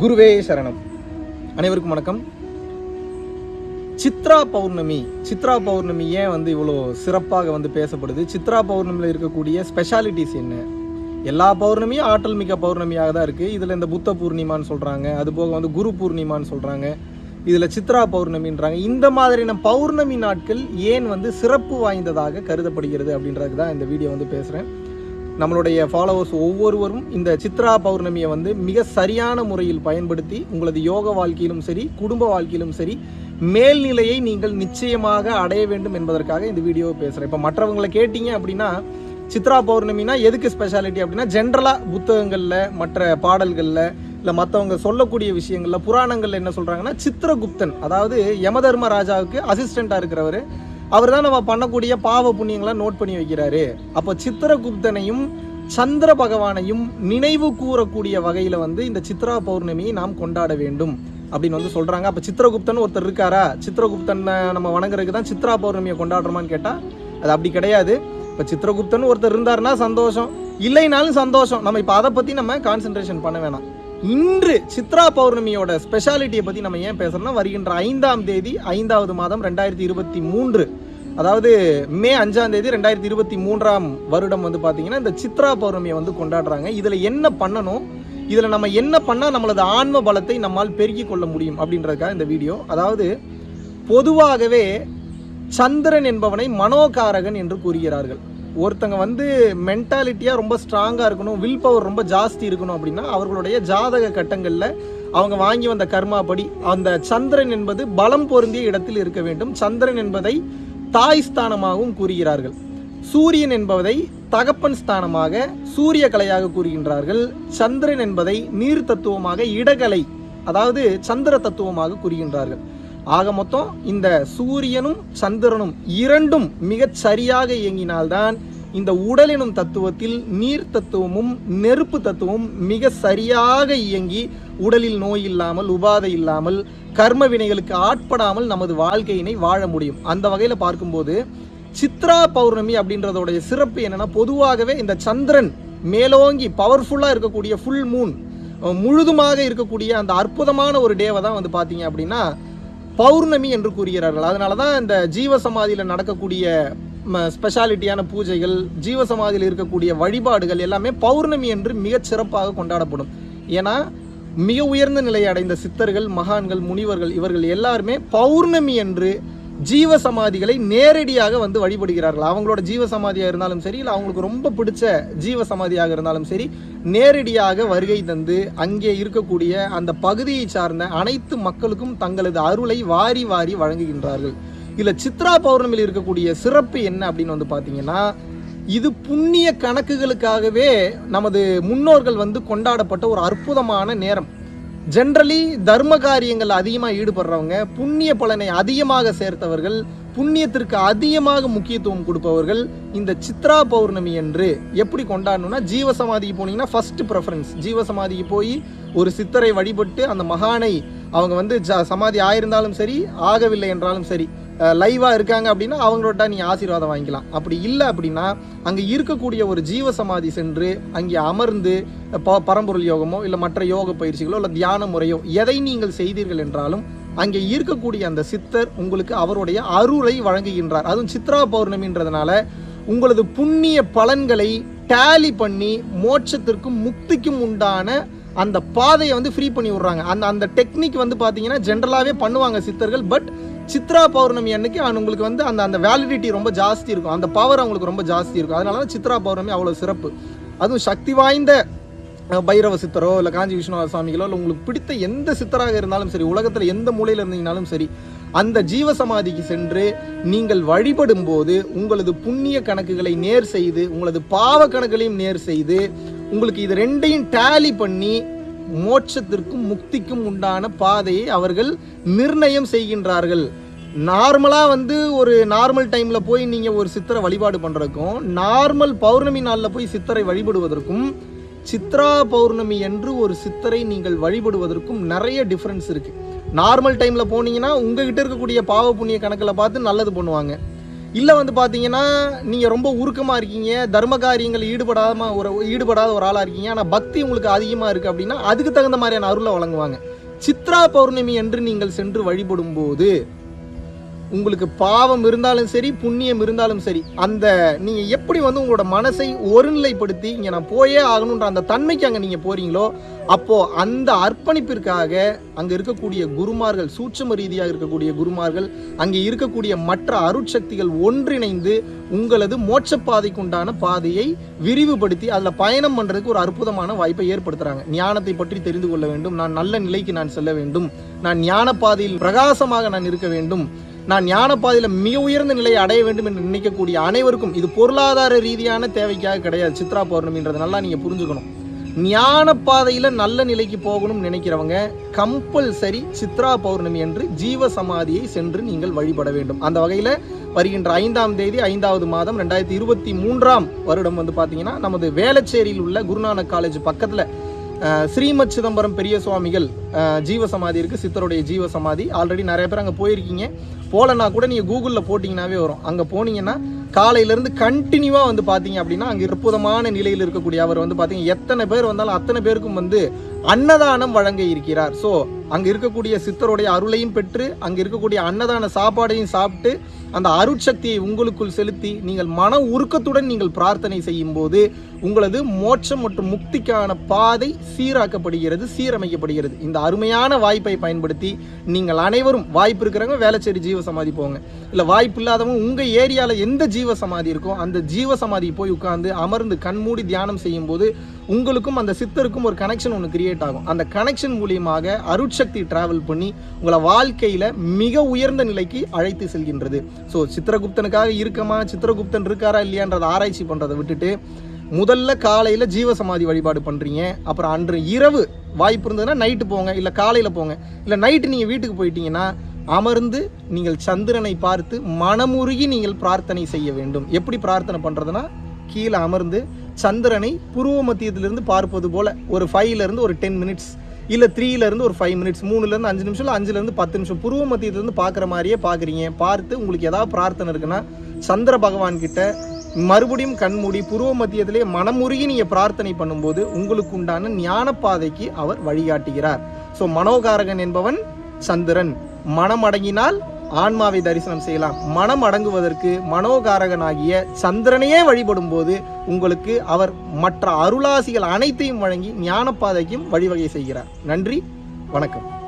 குருவே சரணம். அனைவருக்கும் வணக்கம். சித்ரா பௌர்ணமி சித்ரா பௌர்ணமி ஏன் வந்து இவ்வளோ சிறப்பாக வந்து பேசப்படுது? சித்ரா பௌர்ணமியில் இருக்கக்கூடிய ஸ்பெஷாலிட்டிஸ் என்ன? எல்லா பௌர்ணமியும் ஆற்றல் மிக்க பௌர்ணமியாக தான் இருக்குது இதில் இந்த புத்த பூர்ணிமான்னு சொல்கிறாங்க அது போக வந்து குரு பூர்ணிமான்னு சொல்கிறாங்க இதில் சித்ரா பௌர்ணமின்றாங்க. இந்த மாதிரியான பௌர்ணமி நாட்கள் ஏன் வந்து சிறப்பு வாய்ந்ததாக கருதப்படுகிறது அப்படின்றதுக்கு தான் இந்த வீடியோ வந்து பேசுகிறேன் நம்மளுடைய ஃபாலோவர்ஸ் ஒவ்வொருவரும் இந்த சித்ரா பௌர்ணமியை வந்து மிக சரியான முறையில் பயன்படுத்தி உங்களது யோக வாழ்க்கையிலும் சரி குடும்ப வாழ்க்கையிலும் சரி மேல்நிலையை நீங்கள் நிச்சயமாக அடைய வேண்டும் என்பதற்காக இந்த வீடியோவை பேசுகிறேன் இப்போ மற்றவங்களை கேட்டீங்க அப்படின்னா சித்ரா பௌர்ணமினா எதுக்கு ஸ்பெஷாலிட்டி அப்படின்னா ஜென்ரலாக புத்தகங்களில் மற்ற பாடல்களில் இல்லை மற்றவங்க சொல்லக்கூடிய விஷயங்களில் புராணங்களில் என்ன சொல்கிறாங்கன்னா சித்திரகுப்தன் அதாவது யமதர்ம ராஜாவுக்கு அசிஸ்டண்ட்டாக இருக்கிறவர் அவர் தான் நம்ம பண்ணக்கூடிய பாவ புண்ணியங்களை நோட் பண்ணி வைக்கிறாரு. அப்போ சித்திரகுப்தனையும் சந்திர பகவானையும் நினைவு கூறக்கூடிய வகையில் வந்து இந்த சித்ரா பௌர்ணமியை நாம் கொண்டாட வேண்டும் அப்படின்னு வந்து சொல்கிறாங்க அப்போ சித்திரகுப்தன் ஒருத்தர் இருக்காரா? சித்திரகுப்தனை நம்ம வணங்குறதுக்கு தான் சித்ரா பௌர்ணமியை கொண்டாடுறோமான்னு கேட்டால் அது அப்படி கிடையாது. இப்போ சித்திரகுப்தன் ஒருத்தர் இருந்தாருன்னா சந்தோஷம். இல்லைனாலும் சந்தோஷம். நம்ம இப்போ அதை பற்றி நம்ம கான்சென்ட்ரேஷன் பண்ண வேணாம். இன்று சித்ரா பௌர்ணமியோட ஸ்பெஷாலிட்டியை பற்றி நம்ம ஏன் பேசுறோம்னா வருகின்ற ஐந்தாம் தேதி ஐந்தாவது மாதம் ரெண்டாயிரத்தி இருபத்தி மூன்று அதாவது மே அஞ்சாம் தேதி ரெண்டாயிரத்தி இருபத்தி மூன்றாம் வருடம் வந்து பார்த்தீங்கன்னா இந்த சித்ரா பௌர்ணமியை வந்து கொண்டாடுறாங்க. இதில் என்ன பண்ணணும்? இதில் நம்ம என்ன பண்ணால் நம்மளது ஆன்ம பலத்தை நம்மால் பெருக்கிக் கொள்ள முடியும் அப்படின்றதுக்காக இந்த வீடியோ. அதாவது பொதுவாகவே சந்திரன் என்பவனை மனோகாரகன் என்று கூறுகிறார்கள். ஒருத்தங்க வந்து மென்டாலிட்டியாக ரொம்ப ஸ்ட்ராங்காக இருக்கணும் வில் பவர் ரொம்ப ஜாஸ்தி இருக்கணும் அப்படின்னா அவர்களுடைய ஜாதக கட்டங்களில் அவங்க வாங்கி வந்த கர்மாபடி அந்த சந்திரன் என்பது பலம் பொருந்திய இடத்தில் இருக்க வேண்டும். சந்திரன் என்பதை தாய் ஸ்தானமாகவும் கூறுகிறார்கள். சூரியன் என்பதை தகப்பன் ஸ்தானமாக சூரிய கலையாக கூறுகின்றார்கள். சந்திரன் என்பதை நீர் தத்துவமாக இடகலை அதாவது சந்திர தத்துவமாக கூறுகின்றார்கள். ஆக மொத்தம் இந்த சூரியனும் சந்திரனும் இரண்டும் மிகச் சரியாக இயங்கினால்தான் இந்த உடல் எனும் தத்துவத்தில் நீர் தத்துவமும் நெருப்பு தத்துவமும் மிக சரியாக இயங்கி உடலில் நோய் இல்லாமல் உபாதை இல்லாமல் கர்ம வினைகளுக்கு ஆட்படாமல் நமது வாழ்க்கையினை வாழ முடியும். அந்த வகையில் பார்க்கும்போது சித்ரா பௌர்ணமி அப்படின்றதோடைய சிறப்பு என்னன்னா பொதுவாகவே இந்த சந்திரன் மேலோங்கி பவர்ஃபுல்லாக இருக்கக்கூடிய ஃபுல் மூன் முழுதுமாக இருக்கக்கூடிய அந்த அற்புதமான ஒரு டேவை தான் வந்து பார்த்தீங்க அப்படின்னா பௌர்ணமி என்று கூறுகிறார்கள். அதனால தான் இந்த ஜீவசமாதியில் நடக்கக்கூடிய ஸ்பெஷாலிட்டியான பூஜைகள் ஜீவசமாதியில் இருக்கக்கூடிய வழிபாடுகள் எல்லாமே பௌர்ணமி என்று மிகச் சிறப்பாக கொண்டாடப்படும். ஏன்னா மிக உயர்ந்த நிலையை அடைந்த சித்தர்கள் மகான்கள் முனிவர்கள் இவர்கள் எல்லாருமே பௌர்ணமி என்று ஜீவ சமாதிகளை நேரடியாக வந்து வழிபடுகிறார்கள். அவங்களோட ஜீவ சமாதியாக இருந்தாலும் சரி இல்லை அவங்களுக்கு ரொம்ப பிடிச்ச ஜீவ சமாதியாக இருந்தாலும் சரி நேரடியாக வருகை தந்து அங்கே இருக்கக்கூடிய அந்த பகுதியை சார்ந்த அனைத்து மக்களுக்கும் தங்களது அருளை வாரி வாரி வழங்குகின்றார்கள். இதில் சித்ரா பௌர்ணமியில் இருக்கக்கூடிய சிறப்பு என்ன அப்படின்னு வந்து பார்த்தீங்கன்னா இது புண்ணிய கணக்குகளுக்காகவே நமது முன்னோர்கள் வந்து கொண்டாடப்பட்ட ஒரு அற்புதமான நேரம். ஜென்ரலி தர்ம காரியங்கள் அதிகமாக ஈடுபடுறவங்க புண்ணிய பலனை அதிகமாக சேர்த்தவர்கள் புண்ணியத்திற்கு அதிகமாக முக்கியத்துவம் கொடுப்பவர்கள் இந்த சித்ரா பௌர்ணமி என்று எப்படி கொண்டாடணும்னா ஜீவசமாதிக்கு போனீங்கன்னா ஃபர்ஸ்ட் ப்ரெஃபரன்ஸ் ஜீவசமாதிக்கு போய் ஒரு சித்தரை வழிபட்டு அந்த மகானை அவங்க வந்து ஜ சமாதி ஆயிருந்தாலும் சரி ஆகவில்லை என்றாலும் சரி லைவாக இருக்காங்க அப்படின்னா அவங்களோட நீ ஆசீர்வாதம் வாங்கிக்கலாம். அப்படி இல்லை அப்படின்னா அங்கே இருக்கக்கூடிய ஒரு ஜீவ சமாதி சென்று அங்கே அமர்ந்து ப பரம்பொருள் யோகமோ இல்லை மற்ற யோக பயிற்சிகளோ இல்லை தியான முறையோ எதை நீங்கள் செய்தீர்கள் என்றாலும் அங்கே இருக்கக்கூடிய அந்த சித்தர் உங்களுக்கு அவருடைய அருளை வழங்குகின்றார். அதுவும் சித்ரா பௌர்ணமின்றதுனால உங்களது புண்ணிய பலன்களை டேலி பண்ணி மோட்சத்திற்கும் முக்திக்கும் உண்டான அந்த பாதையை வந்து ஃப்ரீ பண்ணி விடுறாங்க. அந்த அந்த டெக்னிக் வந்து பார்த்தீங்கன்னா ஜென்ரலாகவே பண்ணுவாங்க சித்தர்கள் பட் சித்ரா பௌர்ணமி அன்னைக்கு அவங்களுக்கு வந்து அந்த அந்த வேலிடிட்டி ரொம்ப ஜாஸ்தி இருக்கும். அந்த பவர் அவங்களுக்கு ரொம்ப ஜாஸ்தி இருக்கும். அதனால தான் சித்ரா பௌர்ணமி அவ்வளோ சிறப்பு. அதுவும் சக்தி வாய்ந்த பைரவ சித்தரோ இல்லை காஞ்சி விஷ்ணுவ சுவாமிகளோ இல்லை உங்களுக்கு பிடித்த எந்த சித்தராக இருந்தாலும் சரி உலகத்தில் எந்த மூலையில் இருந்தீங்கனாலும் சரி அந்த ஜீவசமாதிக்கு சென்று நீங்கள் வழிபடும் போது உங்களது புண்ணிய கணக்குகளை நேர் செய்து உங்களது பாவ கணக்குகளையும் நேர் செய்து உங்களுக்கு இது ரெண்டையும் டேலி பண்ணி மோட்சத்திற்கும் முக்திக்கும் உண்டான பாதையை அவர்கள் நிர்ணயம் செய்கின்றார்கள். நார்மலாக வந்து ஒரு நார்மல் டைமில் போய் நீங்கள் ஒரு சித்திரை வழிபாடு பண்ணுறதுக்கும் நார்மல் பௌர்ணமி நாளில் போய் சித்தரை வழிபடுவதற்கும் சித்ரா பௌர்ணமி என்று ஒரு சித்தரை நீங்கள் வழிபடுவதற்கும் நிறைய டிஃப்ரென்ஸ் இருக்குது நார்மல் டைமில் போனீங்கன்னா உங்ககிட்ட இருக்கக்கூடிய பாவ புண்ணிய கணக்கில் பார்த்து நல்லது பண்ணுவாங்க. இல்லை வந்து பார்த்தீங்கன்னா நீங்கள் ரொம்ப உருக்கமாக இருக்கீங்க தர்ம காரியங்கள் ஈடுபடாம ஒரு ஈடுபடாத ஒரு ஆளாக இருக்கீங்க ஆனால் பக்தி உங்களுக்கு அதிகமாக இருக்குது அப்படின்னா அதுக்கு தகுந்த மாதிரியான அருளை வழங்குவாங்க. சித்ரா பௌர்ணமி என்று நீங்கள் சென்று வழிபடும் போது உங்களுக்கு பாவம் இருந்தாலும் சரி புண்ணியம் இருந்தாலும் சரி அந்த நீங்கள் எப்படி வந்து உங்களோட மனசை ஒருநிலைப்படுத்தி இங்கே நான் போயே ஆகணுன்ற அந்த தன்மைக்கு அங்கே நீங்கள் போகிறீங்களோ அப்போது அந்த அர்ப்பணிப்பிற்காக அங்கே இருக்கக்கூடிய குருமார்கள் சூட்சம ரீதியாக இருக்கக்கூடிய குருமார்கள் அங்கே இருக்கக்கூடிய மற்ற அருட்சக்திகள் ஒன்றிணைந்து உங்களது மோட்சப்பாதைக்குண்டான பாதையை விரிவுபடுத்தி அதில் பயணம் பண்ணுறதுக்கு ஒரு அற்புதமான வாய்ப்பை ஏற்படுத்துகிறாங்க ஞானத்தை பற்றி தெரிந்து கொள்ள வேண்டும். நான் நல்ல நிலைக்கு நான் செல்ல வேண்டும். நான் ஞான பாதையில் பிரகாசமாக நான் இருக்க வேண்டும். நான் ஞான பாதையில் மிக உயர்ந்த நிலையை அடைய வேண்டும் என்று நினைக்கக்கூடிய அனைவருக்கும் இது பொருளாதார ரீதியான தேவைக்காக கிடையாது. சித்ரா பௌர்ணமின்றது நல்லா நீங்கள் புரிஞ்சுக்கணும். ஞான பாதையில் நல்ல நிலைக்கு போகணும்னு நினைக்கிறவங்க கம்பல்சரி சித்ரா பௌர்ணமி என்று ஜீவ சமாதியை சென்று நீங்கள் வழிபட வேண்டும். அந்த வகையில் வருகின்ற ஐந்தாம் தேதி ஐந்தாவது மாதம் ரெண்டாயிரத்தி இருபத்தி மூன்றாம் வருடம் வந்து பார்த்தீங்கன்னா நமது வேளச்சேரியில் உள்ள குருநானக் காலேஜ் பக்கத்தில் ஸ்ரீமத் சிதம்பரம் பெரிய சுவாமிகள் ஜீவசமாதி ஜீவ சமாதி இருக்குது சித்தருடைய ஜீவ சமாதி ஆல்ரெடி நிறைய பேர் அங்கே போயிருக்கீங்க. போகலன்னா கூட நீங்கள் கூகுளில் போட்டிங்கனாவே வரும். அங்கே போனீங்கன்னா காலையிலேருந்து கண்டினியூவாக வந்து பார்த்தீங்க அப்படின்னா அங்கே அற்புதமான நிலையில் இருக்கக்கூடிய அவர் வந்து பார்த்தீங்க எத்தனை பேர் வந்தாலும் அத்தனை பேருக்கும் வந்து அன்னதானம் வழங்க இருக்கிறார். ஸோ அங்கே இருக்கக்கூடிய சித்தருடைய அருளையும் பெற்று அங்கே இருக்கக்கூடிய அன்னதான சாப்பாடையும் சாப்பிட்டு அந்த அருட்சக்தியை உங்களுக்குள் செலுத்தி நீங்கள் மன உருக்கத்துடன் நீங்கள் பிரார்த்தனை செய்யும் போது உங்களது மோட்சம் மற்றும் முக்திக்கான பாதை சீராக்கப்படுகிறது சீரமைக்கப்படுகிறது. இந்த அருமையான வாய்ப்பை பயன்படுத்தி நீங்கள் அனைவரும் வாய்ப்பு இருக்கிறவங்க வேலைச்சேரி ஜீவ சமாதி போங்க. இல்லை வாய்ப்பு இல்லாதவங்க உங்கள் ஏரியாவில் எந்த ஜீவ சமாதி இருக்கோ அந்த ஜீவ சமாதி போய் உட்கார்ந்து அமர்ந்து கண்மூடி தியானம் செய்யும் போது உங்களுக்கும் அந்த சித்தருக்கும் ஒரு கனெக்ஷன் ஒன்று கிரியேட் ஆகும். அந்த கனெக்ஷன் மூலியமாக அருட்சக்தி டிராவல் பண்ணி உங்களை வாழ்க்கையில் மிக உயர்ந்த நிலைக்கு அழைத்து செல்கின்றது. ஸோ சித்திரகுப்தனுக்காக இருக்கமா? சித்திரகுப்தன் இருக்காரா இல்லையான்றதை ஆராய்ச்சி பண்ணுறதை விட்டுட்டு முதல்ல காலையில் ஜீவசமாதி வழிபாடு பண்ணுறீங்க அப்புறம் அன்று இரவு வாய்ப்பு இருந்ததுன்னா நைட்டு போங்க இல்லை காலையில் போங்க. இல்லை நைட்டு நீங்கள் வீட்டுக்கு போயிட்டீங்கன்னா அமர்ந்து நீங்கள் சந்திரனை பார்த்து மனமுருகி நீங்கள் பிரார்த்தனை செய்ய வேண்டும். எப்படி பிரார்த்தனை பண்ணுறதுன்னா கீழே அமர்ந்து சந்திரனை புருவ மத்தியத்திலிருந்து பார்ப்பது போல் ஒரு ஃபைவ்லேருந்து ஒரு டென் மினிட்ஸ் இல்லை த்ரீலேருந்து ஒரு ஃபைவ் மினிட்ஸ் மூணுலேருந்து அஞ்சு நிமிஷம் இல்லை அஞ்சுலேருந்து பத்து நிமிஷம் புருவ மத்தியத்திலேருந்து பார்க்குற மாதிரியே பார்க்குறீங்க. பார்த்து உங்களுக்கு ஏதாவது பிரார்த்தனை இருக்குன்னா சந்திர பகவான்கிட்ட மறுபடியும் கண்மூடி புருவ மத்தியத்திலே மனமுருகி நீங்கள் பிரார்த்தனை பண்ணும்போது உங்களுக்கு உண்டான ஞான பாதைக்கு அவர் வழிகாட்டுகிறார். ஸோ மனோகாரகன் என்பவன் சந்திரன். மனம் அடங்கினால் ஆன்மாவை தரிசனம் செய்யலாம். மனம் அடங்குவதற்கு மனோகாரகனாகிய சந்திரனையே வழிபடும் போது உங்களுக்கு அவர் மற்ற அருளாசிகள் அனைத்தையும் வழங்கி ஞானப்பாதைக்கும் வழிவகை செய்கிறார். நன்றி வணக்கம்.